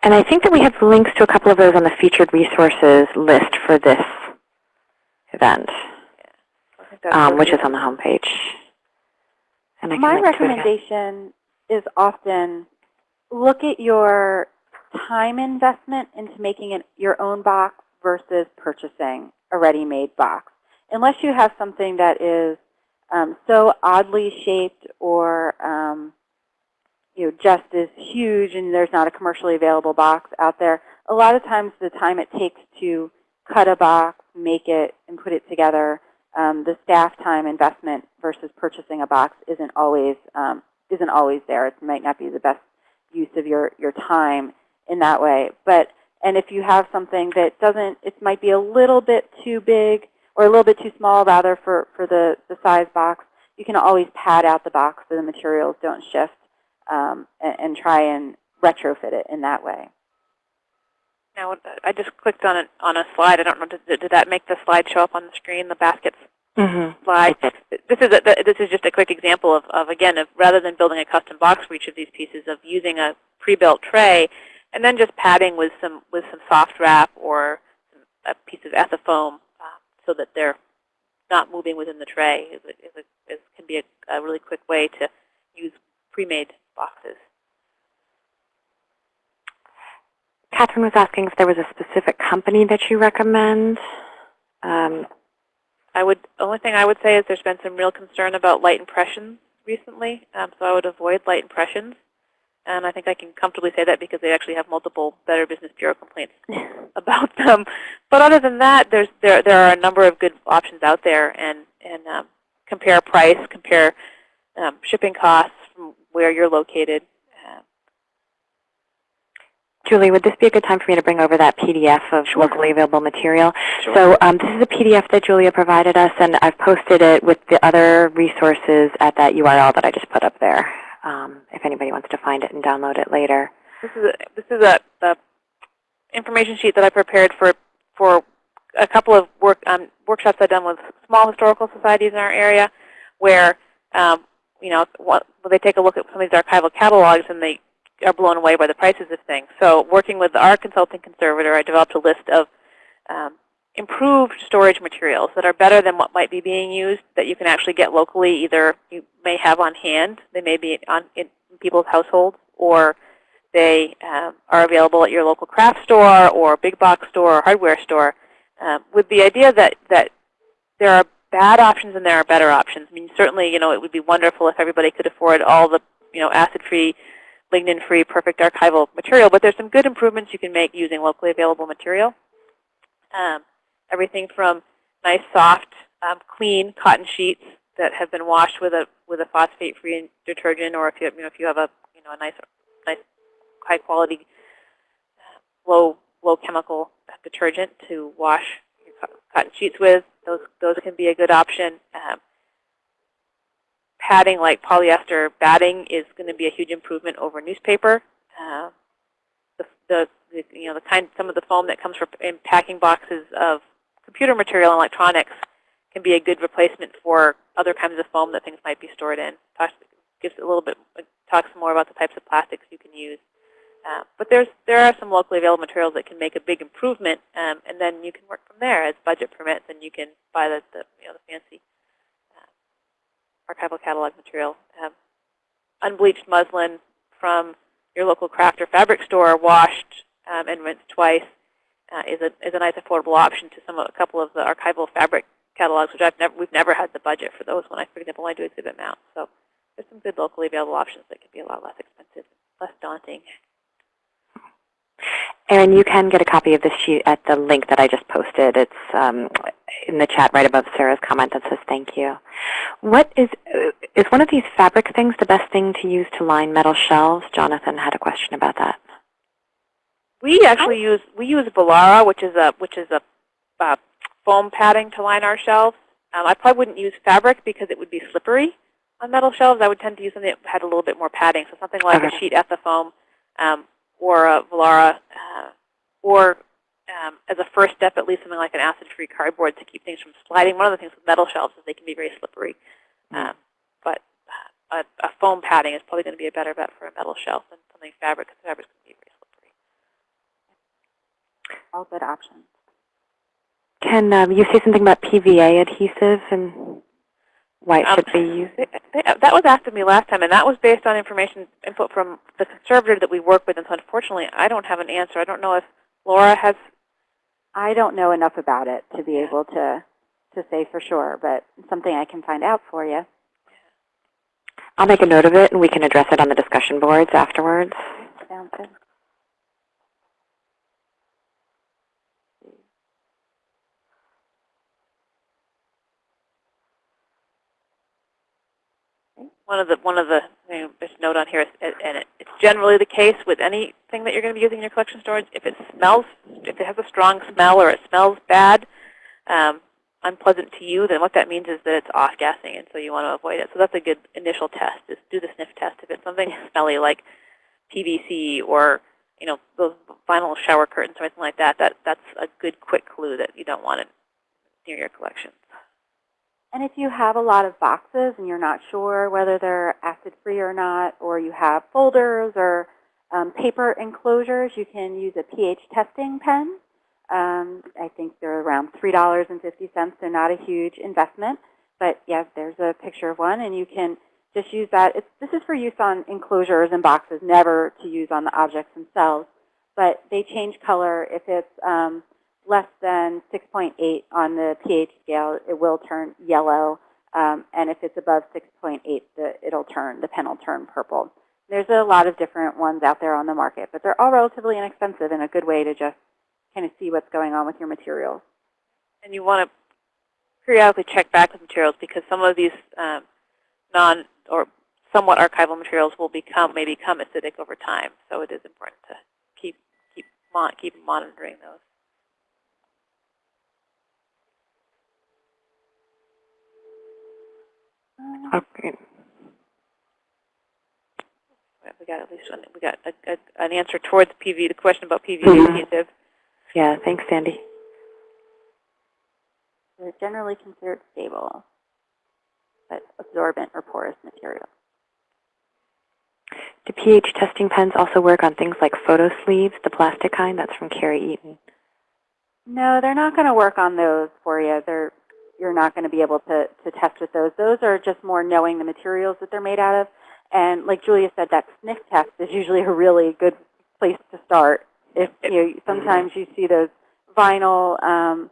And I think that we have links to a couple of those on the featured resources list for this event, that's um, which is on the homepage. And I My link to it again. recommendation is often look at your time investment into making it your own box versus purchasing a ready-made box. Unless you have something that is um, so oddly shaped or um, you know just is huge and there's not a commercially available box out there, a lot of times the time it takes to cut a box, make it, and put it together, um, the staff time investment versus purchasing a box isn't always um, isn't always there. It might not be the best use of your your time in that way. But and if you have something that doesn't, it might be a little bit too big or a little bit too small rather for for the the size box. You can always pad out the box so the materials don't shift um, and, and try and retrofit it in that way. Now, I just clicked on it on a slide. I don't know. Did, did that make the slide show up on the screen? The baskets Mm-hmm. slide. This is a, this is just a quick example of, of again of rather than building a custom box for each of these pieces, of using a pre-built tray, and then just padding with some with some soft wrap or a piece of ethafoam uh, so that they're not moving within the tray. It, a, is a, can be a, a really quick way to use pre-made boxes. Catherine was asking if there was a specific company that you recommend. Um, I would only thing I would say is there's been some real concern about light impressions recently, um, so I would avoid light impressions. And I think I can comfortably say that because they actually have multiple Better Business Bureau complaints about them. But other than that, there's there there are a number of good options out there, and and um, compare price, compare um, shipping costs where you're located. Uh, Julie, would this be a good time for me to bring over that PDF of locally available material? Sure. So um, this is a PDF that Julia provided us, and I've posted it with the other resources at that URL that I just put up there, um, if anybody wants to find it and download it later. This is a, this is a, the information sheet that I prepared for for a couple of work um, workshops I've done with small historical societies in our area, where um, you know what, they take a look at some of these archival catalogs and they are blown away by the prices of things. So working with our consulting conservator, I developed a list of um, improved storage materials that are better than what might be being used that you can actually get locally. Either you may have on hand, they may be on in people's households, or they um, are available at your local craft store or big box store or hardware store, um, with the idea that, that there are bad options and there are better options. I mean, certainly, you know, it would be wonderful if everybody could afford all the, you know, acid-free, lignin-free, perfect archival material, but there's some good improvements you can make using locally available material. Um, everything from nice, soft, um, clean cotton sheets that have been washed with a with a phosphate-free detergent, or if you, you know if you have a you know a nice nice high quality, uh, low low chemical detergent to wash your cotton sheets with. Those those can be a good option. Um, padding like polyester batting is going to be a huge improvement over newspaper. Uh, the, the, the you know the kind some of the foam that comes from in packing boxes of computer material and electronics can be a good replacement for other kinds of foam that things might be stored in. Talks, gives a little bit talks more about the types of plastics you can use. Uh, but there's there are some locally available materials that can make a big improvement, um, and then you can work from there as budget permits, and you can buy the, the you know the fancy uh, archival catalog material. Um, unbleached muslin from your local craft or fabric store, washed um, and rinsed twice, uh, is a is a nice affordable option to some a couple of the archival fabric catalogs, which I've never we've never had the budget for those when I, for example, when I do exhibit mounts. So there's some good locally available options that can be a lot less expensive, less daunting. Aaron, you can get a copy of this sheet at the link that I just posted. It's um, in the chat right above Sarah's comment that says thank you. What is, uh, is one of these fabric things the best thing to use to line metal shelves? Jonathan had a question about that. We actually use we use Volara, which is a which is a uh, foam padding to line our shelves. Um, I probably wouldn't use fabric because it would be slippery on metal shelves. I would tend to use something that had a little bit more padding, so something like Okay. a sheet ethafoam um, or a Volara, uh, or um, as a first step, at least something like an acid-free cardboard to keep things from sliding. One of the things with metal shelves is they can be very slippery. Um, but uh, a, a foam padding is probably going to be a better bet for a metal shelf than something fabric, because fabric can be very slippery. All good options. Can um, you say something about PVA adhesive and why it Um, should be used? They- they- That was asked of me last time, and that was based on information input from the conservator that we work with. And so unfortunately, I don't have an answer. I don't know if Laura has. I don't know enough about it to be able to, to say for sure, but something I can find out for you. I'll make a note of it and we can address it on the discussion boards afterwards. Sounds good. One of the one of the you know, just note on here, and it, it's generally the case with anything that you're going to be using in your collection storage. If it smells, if it has a strong smell or it smells bad, um, unpleasant to you, then what that means is that it's off gassing, and so you want to avoid it. So that's a good initial test. Is do the sniff test. If it's something smelly like PVC or you know those vinyl shower curtains or anything like that, that that's a good quick clue that you don't want it near your collection. And if you have a lot of boxes and you're not sure whether they're acid-free or not, or you have folders or um, paper enclosures, you can use a pH testing pen. Um, I think they're around $3.50. They're not a huge investment. But yes, there's a picture of one, and you can just use that. It's, this is for use on enclosures and boxes, never to use on the objects themselves. But they change color if it's um, less than 6.8 on the pH scale, it will turn yellow. Um, and if it's above 6.8, it'll turn, the pen will turn purple. There's a lot of different ones out there on the market, but they're all relatively inexpensive and a good way to just kind of see what's going on with your materials. and you want to periodically check back with materials because some of these um, non or somewhat archival materials will become may become acidic over time. So it is important to keep keep keep monitoring those. Okay. We got at least one. We got a, a, an answer towards PV. The question about PV Mhm. adhesive. Yeah, thanks, Sandy. They're generally considered stable, but absorbent or porous material. Do pH testing pens also work on things like photo sleeves, the plastic kind? That's from Carrie Eaton. No, they're not going to work on those for you. They're, you're not going to be able to, to test with those. Those are just more knowing the materials that they're made out of. And like Julia said, that sniff test is usually a really good place to start. If you know, sometimes you see those vinyl, um,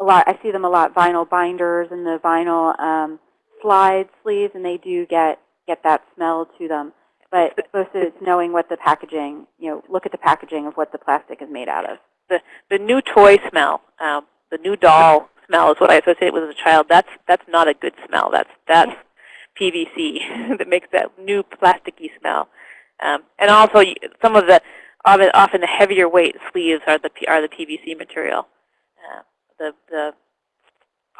a lot. I see them a lot. Vinyl binders and the vinyl um, slide sleeves, and they do get get that smell to them. But mostly it's knowing what the packaging. You know, look at the packaging of what the plastic is made out of. The the new toy smell, um, the new doll smell is what I associate with as a child. That's that's not a good smell. That's that's PVC that makes that new plasticky smell. Um, and also some of the often, the heavier weight sleeves are the are the PVC material. Uh, the the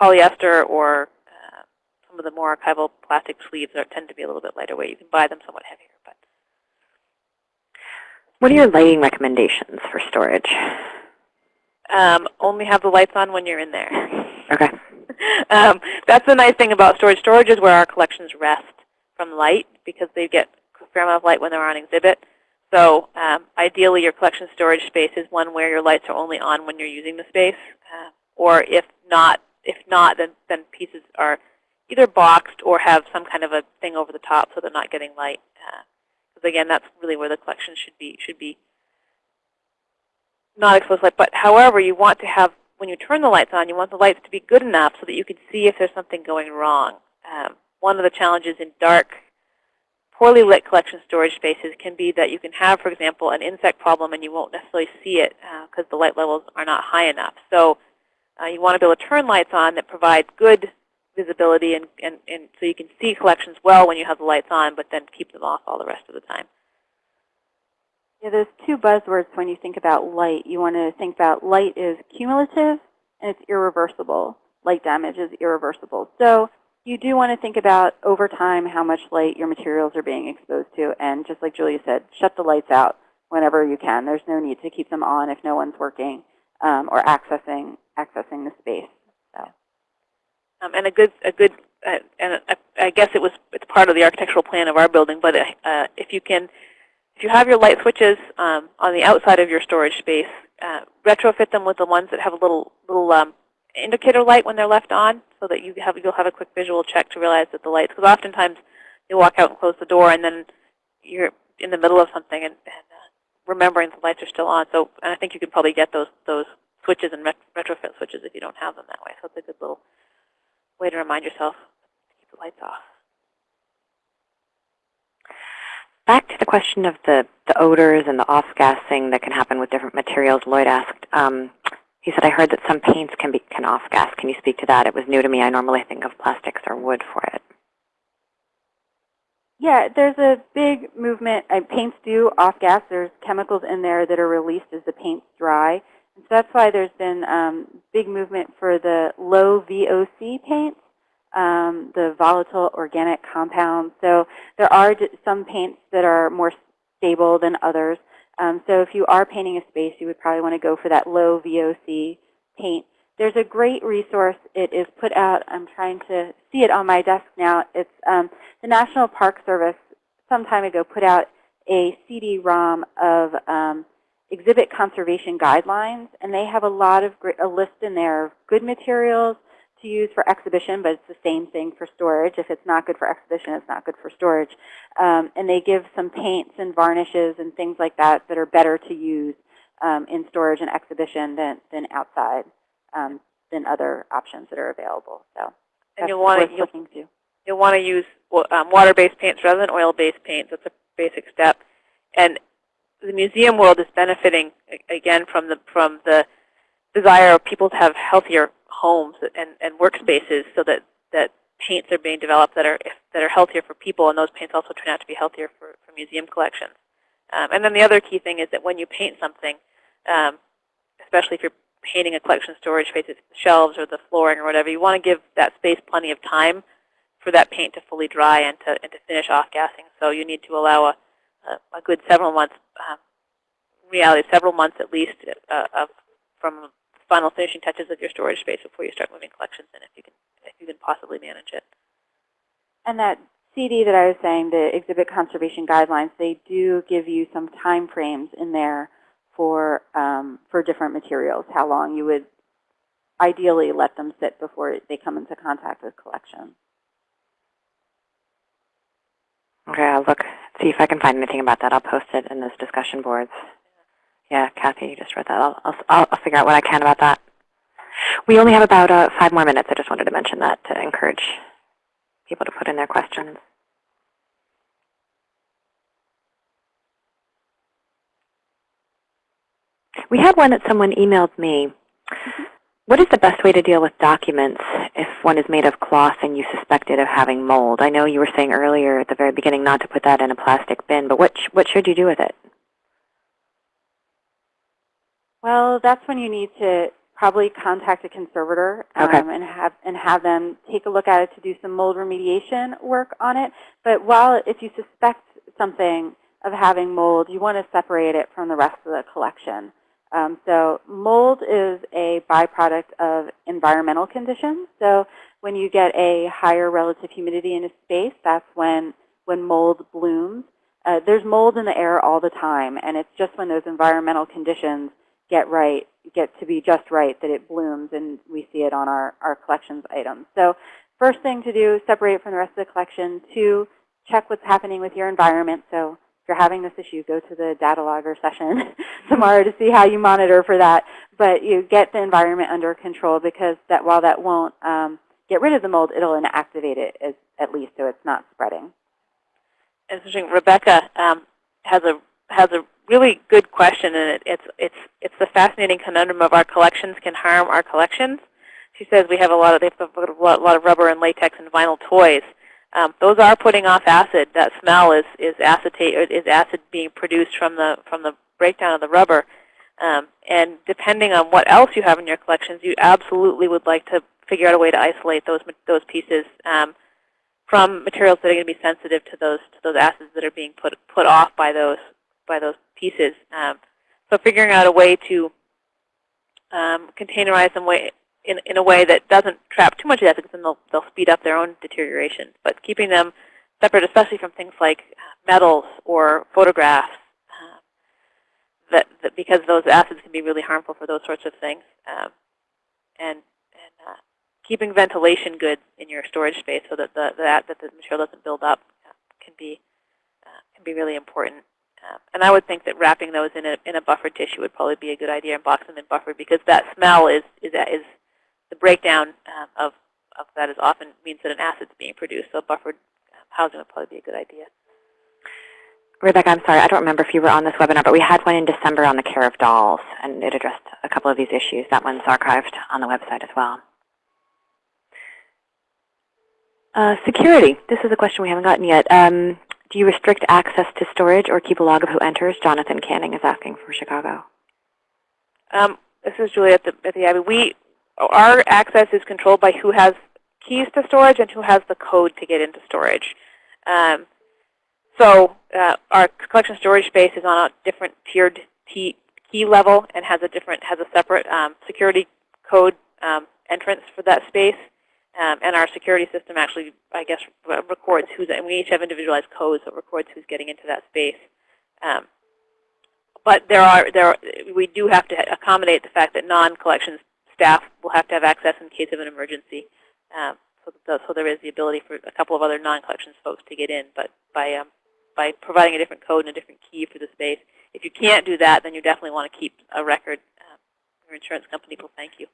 polyester or uh, some of the more archival plastic sleeves are, tend to be a little bit lighter weight. You can buy them somewhat heavier, but What are your lighting recommendations for storage? Um, only have the lights on when you're in there. Okay. um, that's the nice thing about storage. Storage is where our collections rest from light because they get a fair amount of light when they're on exhibit. So um, ideally, your collection storage space is one where your lights are only on when you're using the space, uh, or if not, if not, then then pieces are either boxed or have some kind of a thing over the top so they're not getting light. Because again, that's really where the collection should be should be not exposed light. But however, you want to have when you turn the lights on, you want the lights to be good enough so that you can see if there's something going wrong. Um, one of the challenges in dark poorly lit collection storage spaces can be that you can have, for example, an insect problem and you won't necessarily see it because the light levels are not high enough. So uh, you want to be able to turn lights on that provide good visibility and, and, and so you can see collections well when you have the lights on, but then keep them off all the rest of the time. Yeah, there's two buzzwords when you think about light. You want to think about light is cumulative and it's irreversible. Light damage is irreversible. So you do want to think about over time how much light your materials are being exposed to. And just like Julia said, shut the lights out whenever you can. There's no need to keep them on if no one's working um, or accessing accessing the space. So. Um, and a good, a good, uh, and I, guess it was it's part of the architectural plan of our building. But uh, if you can, if you have your light switches um, on the outside of your storage space, uh, retrofit them with the ones that have a little little um, indicator light when they're left on, so that you have you'll have a quick visual check to realize that the lights. Because oftentimes you walk out and close the door, and then you're in the middle of something and, and uh, remembering the lights are still on. So, and I think you could probably get those those switches and ret retrofit switches if you don't have them that way. So it's a good little way to remind yourself to keep the lights off. Back to the question of the, the odors and the off-gassing that can happen with different materials, Lloyd asked. Um, he said, I heard that some paints can, be, can off-gas. Can you speak to that? It was new to me. I normally think of plastics or wood for it. Yeah, there's a big movement. Uh, paints do off-gas. There's chemicals in there that are released as the paints dry. And so that's why there's been um, big movement for the low VOC paints, um, the volatile organic compounds. So there are some paints that are more stable than others. Um, so if you are painting a space, you would probably want to go for that low VOC paint. There's a great resource. It is put out. I'm trying to see it on my desk now. It's um, the National Park Service some time ago put out a CD-ROM of um, exhibit conservation guidelines, and they have a lot of great, a list in there of good materials to use for exhibition, but it's the same thing for storage. If it's not good for exhibition, it's not good for storage. Um, and they give some paints and varnishes and things like that that are better to use um, in storage and exhibition than, than outside, um, than other options that are available. So and you'll want to looking to. You'll want to use um, water-based paints rather than oil-based paints. That's a basic step. And the museum world is benefiting again from the from the desire of people to have healthier homes and, and workspaces so that, that paints are being developed that are, that are healthier for people, and those paints also turn out to be healthier for, for museum collections. Um, and then the other key thing is that when you paint something, um, especially if you're painting a collection storage space, it's shelves or the flooring or whatever, you want to give that space plenty of time for that paint to fully dry and to, and to finish off gassing. So you need to allow a, a, a good several months, um, reality, several months at least uh, of, from final finishing touches of your storage space before you start moving collections in if you can, if you can possibly manage it. And that CD that I was saying, the exhibit conservation guidelines, they do give you some time frames in there for um, for different materials, how long you would ideally let them sit before they come into contact with collection. Okay, I'll look, see if I can find anything about that. I'll post it in those discussion boards. Yeah, Kathy, you just read that. I'll, I'll, I'll figure out what I can about that. We only have about uh, five more minutes. I just wanted to mention that to encourage people to put in their questions. We had one that someone emailed me. What is the best way to deal with documents if one is made of cloth and you suspect it of having mold? I know you were saying earlier at the very beginning not to put that in a plastic bin, but what, sh what should you do with it? Well, that's when you need to probably contact a conservator um, okay. and have and have them take a look at it to do some mold remediation work on it. But while if you suspect something of having mold, you want to separate it from the rest of the collection. Um, so mold is a byproduct of environmental conditions. So when you get a higher relative humidity in a space, that's when, when mold blooms. Uh, there's mold in the air all the time, and it's just when those environmental conditions get right, get to be just right that it blooms, and we see it on our, our collections items. So first thing to do, separate it from the rest of the collection. Two, check what's happening with your environment. So if you're having this issue, go to the data logger session tomorrow to see how you monitor for that. But you get the environment under control because that while that won't um, get rid of the mold, it'll inactivate it as, at least so it's not spreading. interesting. Rebecca um, has a has a really good question, and it, it's it's it's the fascinating conundrum of our collections can harm our collections. She says we have a lot of they have a lot, of rubber and latex and vinyl toys. Um, those are putting off acid. That smell is is acetate is acid being produced from the from the breakdown of the rubber. Um, and depending on what else you have in your collections, you absolutely would like to figure out a way to isolate those those pieces um, from materials that are going to be sensitive to those to those acids that are being put put off by those by those pieces. Um, so figuring out a way to um, containerize them way, in, in a way that doesn't trap too much acid, because then they'll, they'll speed up their own deterioration. But keeping them separate, especially from things like metals or photographs, uh, that, that because those acids can be really harmful for those sorts of things. Um, and and uh, keeping ventilation good in your storage space so that the, that, that the material doesn't build up uh, can be uh, can be really important. Um, and I would think that wrapping those in a, in a buffered tissue would probably be a good idea and box them in buffered because that smell is, is, is the breakdown um, of, of that is often means that an acid is being produced. So buffered um, housing would probably be a good idea. Rebecca, I'm sorry, I don't remember if you were on this webinar, but we had one in December on the care of dolls, and it addressed a couple of these issues. That one's archived on the website as well. Uh, security. This is a question we haven't gotten yet. Um, do you restrict access to storage or keep a log of who enters? Jonathan Canning is asking for Chicago. Um, this is Julie at the, at the Abbe. We, our access is controlled by who has keys to storage and who has the code to get into storage. Um, so uh, our collection storage space is on a different tiered key level and has a different has a separate um, security code um, entrance for that space. Um, and our security system actually, I guess, records who's, and we each have individualized codes that records who's getting into that space. Um, but there are, there are, we do have to accommodate the fact that non-collections staff will have to have access in case of an emergency. Um, so, so there is the ability for a couple of other non-collections folks to get in, but by um, by providing a different code and a different key for the space. If you can't do that, then you definitely want to keep a record. Um, your insurance company will thank you.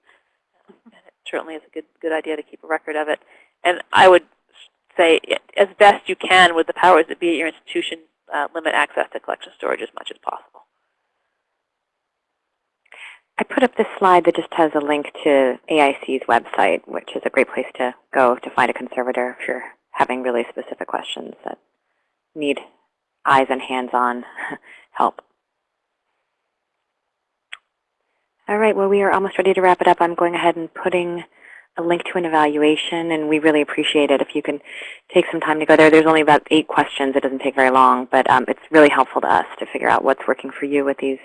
Certainly is a good good idea to keep a record of it. And I would say, as best you can with the powers that be at your institution, uh, limit access to collection storage as much as possible. I put up this slide that just has a link to AIC's website, which is a great place to go to find a conservator if you're having really specific questions that need eyes and hands-on help. All right, well, we are almost ready to wrap it up. I'm going ahead and putting a link to an evaluation, and we really appreciate it if you can take some time to go there. There's only about eight questions. It doesn't take very long, but um, it's really helpful to us to figure out what's working for you with these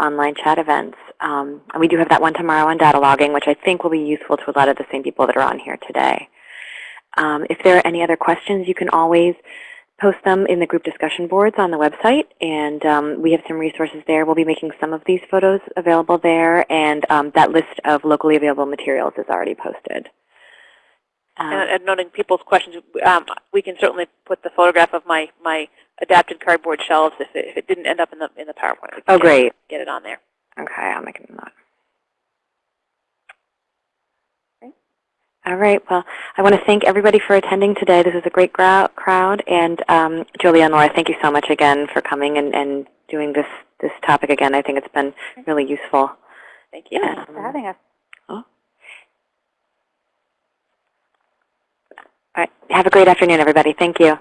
online chat events. Um, and we do have that one tomorrow on data logging, which I think will be useful to a lot of the same people that are on here today. Um, if there are any other questions, you can always post them in the group discussion boards on the website, and um, we have some resources there. We'll be making some of these photos available there, and um, that list of locally available materials is already posted. Um, and, and, noting people's questions, um, we can certainly put the photograph of my, my adapted cardboard shelves if it, if it didn't end up in the, in the PowerPoint. oh, great. Get it on there. Okay, I'll make a note. All right. Well, I want to thank everybody for attending today. This is a great crowd. And um, Julia and Laura, thank you so much again for coming and, and doing this, this topic again. I think it's been really useful. Thank you Thanks for having us. Oh. All right. Have a great afternoon, everybody. Thank you.